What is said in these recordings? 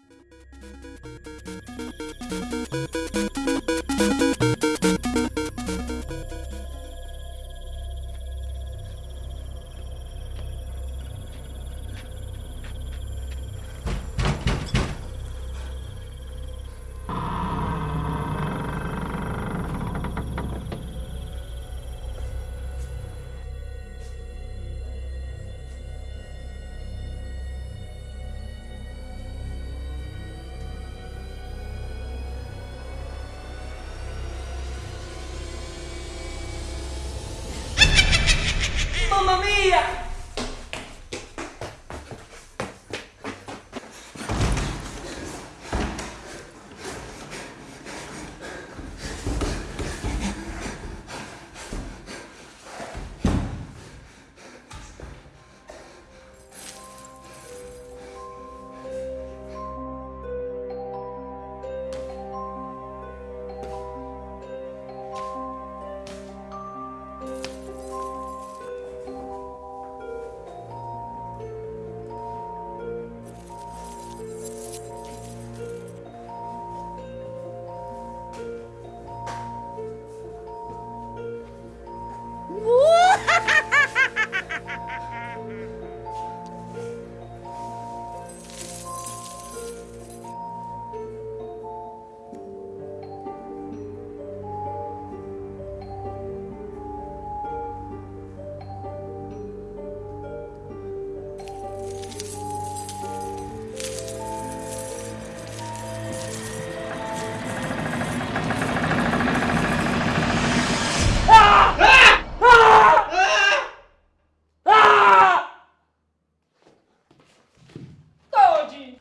you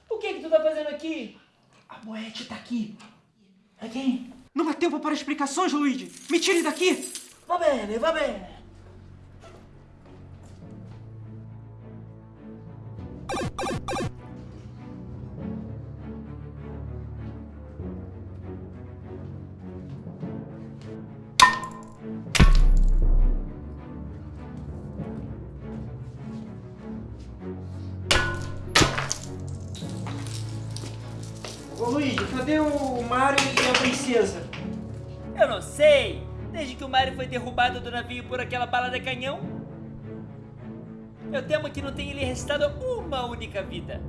O que que tu tá fazendo aqui? A Boete tá aqui. É quem? Não há tempo para explicações, Luigi. Me tire daqui. Va bene, va bene. Ô, Luigi, cadê o Mario e a princesa? Eu não sei. Desde que o Mario foi derrubado do navio por aquela bala de canhão, eu temo que não tenha lhe restado uma única vida.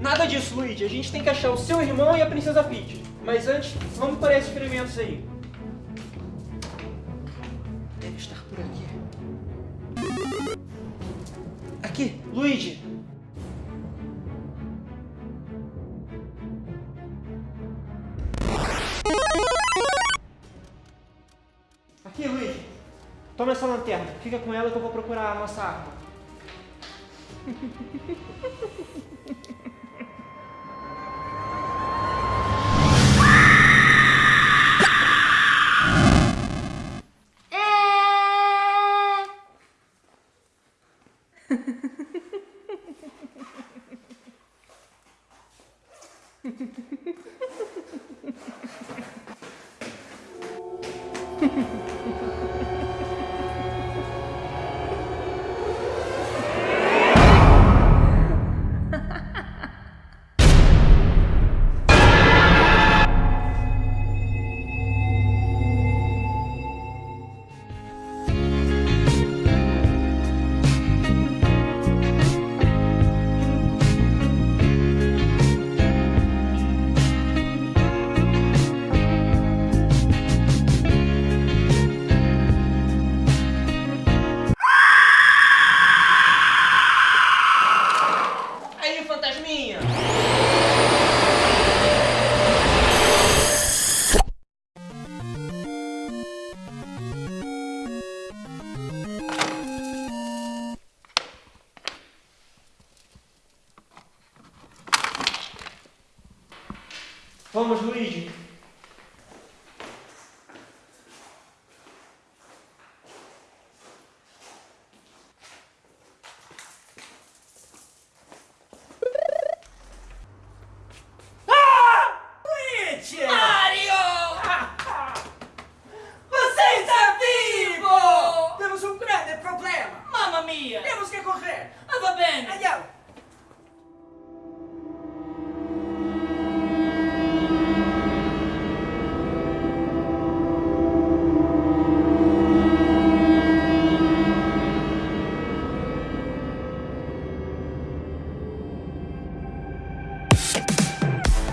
Nada disso, Luigi. A gente tem que achar o seu irmão e a princesa Peach. Mas antes, vamos para esses experimentos aí. Deve estar por aqui. Aqui, Luigi. Toma essa lanterna. Fica com ela que eu vou procurar a nossa arma. Aí, fantasminha! Vamos. Luigi!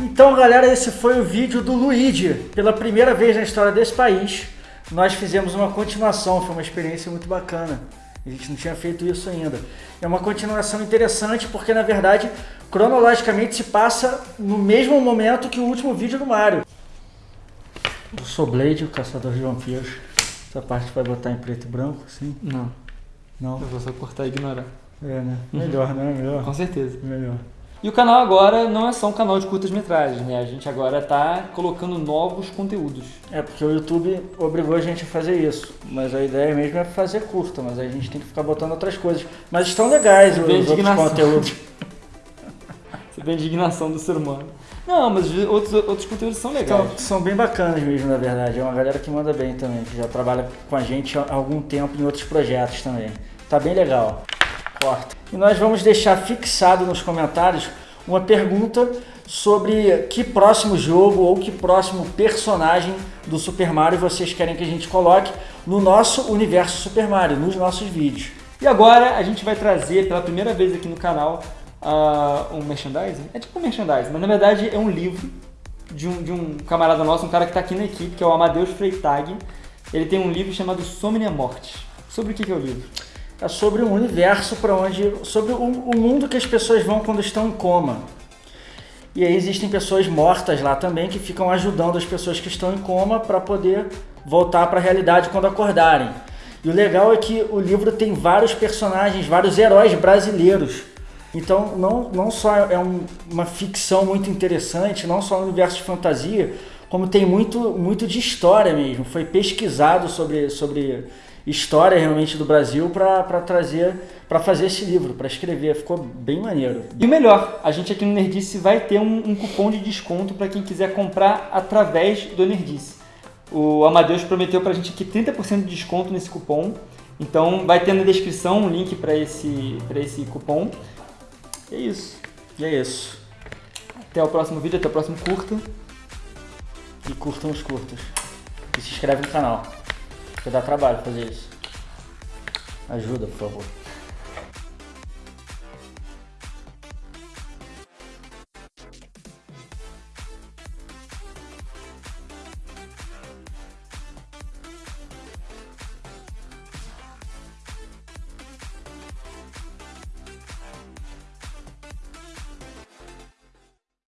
Então, galera, esse foi o vídeo do Luigi. Pela primeira vez na história desse país, nós fizemos uma continuação. Foi uma experiência muito bacana. A gente não tinha feito isso ainda. É uma continuação interessante porque, na verdade, cronologicamente se passa no mesmo momento que o último vídeo do Mario. Eu sou Blade, o caçador de vampiros. Essa parte vai botar em preto e branco, sim? Não, Não? eu vou só cortar e ignorar. É, né? Melhor, né? Melhor. Com certeza. Melhor. E o canal agora não é só um canal de curtas-metragens, né? A gente agora tá colocando novos conteúdos. É, porque o YouTube obrigou a gente a fazer isso. Mas a ideia mesmo é fazer curta, mas a gente tem que ficar botando outras coisas. Mas estão legais os outros conteúdos. Você a indignação do ser humano. Não, mas os outros, outros conteúdos são legais. Então, são bem bacanas mesmo, na verdade. É uma galera que manda bem também, que já trabalha com a gente há algum tempo em outros projetos também. Tá bem legal. Corta. E nós vamos deixar fixado nos comentários uma pergunta sobre que próximo jogo ou que próximo personagem do Super Mario vocês querem que a gente coloque no nosso universo Super Mario, nos nossos vídeos. E agora a gente vai trazer pela primeira vez aqui no canal ah, um merchandising. É tipo um merchandising, mas na verdade é um livro de um, de um camarada nosso, um cara que está aqui na equipe, que é o Amadeus Freitag. Ele tem um livro chamado Somnia Morte. Sobre o que, que é o livro? É sobre um universo para onde. sobre o, o mundo que as pessoas vão quando estão em coma. E aí existem pessoas mortas lá também que ficam ajudando as pessoas que estão em coma para poder voltar para a realidade quando acordarem. E o legal é que o livro tem vários personagens, vários heróis brasileiros. Então não, não só é um- uma ficção muito interessante, não só um universo de fantasia, como tem muito, muito de história mesmo. Foi pesquisado sobre, sobre história realmente do Brasil para trazer, para fazer esse livro, para escrever. Ficou bem maneiro. E o melhor, a gente aqui no Nerdice vai ter um, um cupom de desconto para quem quiser comprar através do Nerdice. O Amadeus prometeu pra gente aqui 30% de desconto nesse cupom. Então vai ter na descrição um link para esse, pra esse cupom. E é isso. E é isso. Até o próximo vídeo, até o próximo curta. E curtam os curtos. E se inscreve no canal. Porque dá trabalho fazer isso. Ajuda, por favor.